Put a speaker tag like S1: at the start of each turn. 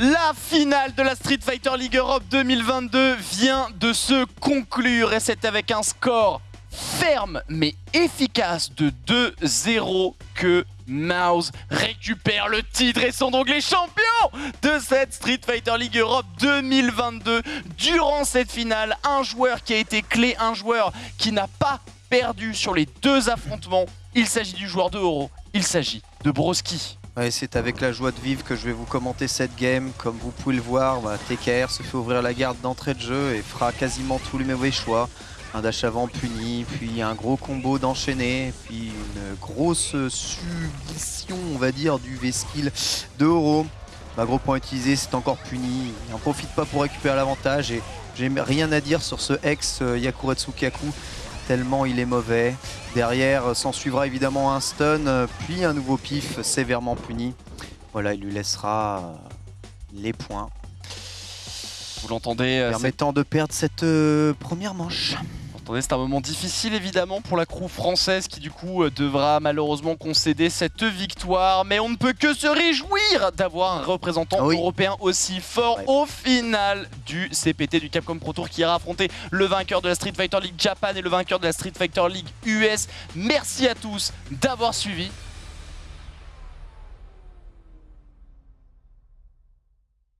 S1: La finale de la Street Fighter League Europe 2022 vient de se conclure et c'est avec un score ferme mais efficace de 2-0 que Mouse récupère le titre et sont donc les champions de cette Street Fighter League Europe 2022. Durant cette finale, un joueur qui a été clé, un joueur qui n'a pas perdu sur les deux affrontements. Il s'agit du joueur de Oro, il s'agit de Broski.
S2: C'est avec la joie de vivre que je vais vous commenter cette game. Comme vous pouvez le voir, bah, TKR se fait ouvrir la garde d'entrée de jeu et fera quasiment tous les mauvais choix. Un dash avant puni, puis un gros combo d'enchaîner, puis une grosse submission, on va dire, du V-skill de Oro. Bah, gros point utilisé, c'est encore puni. Il n'en profite pas pour récupérer l'avantage et j'ai rien à dire sur ce ex euh, Yakuretsu Kaku tellement il est mauvais. Derrière, s'en suivra évidemment un stun, puis un nouveau pif sévèrement puni. Voilà, il lui laissera euh, les points.
S1: Vous l'entendez euh,
S2: Permettant de perdre cette euh, première manche
S1: c'est un moment difficile évidemment pour la crew française qui du coup euh, devra malheureusement concéder cette victoire. Mais on ne peut que se réjouir d'avoir un représentant ah européen aussi fort au final du CPT du Capcom Pro Tour qui ira affronter le vainqueur de la Street Fighter League Japan et le vainqueur de la Street Fighter League US. Merci à tous d'avoir suivi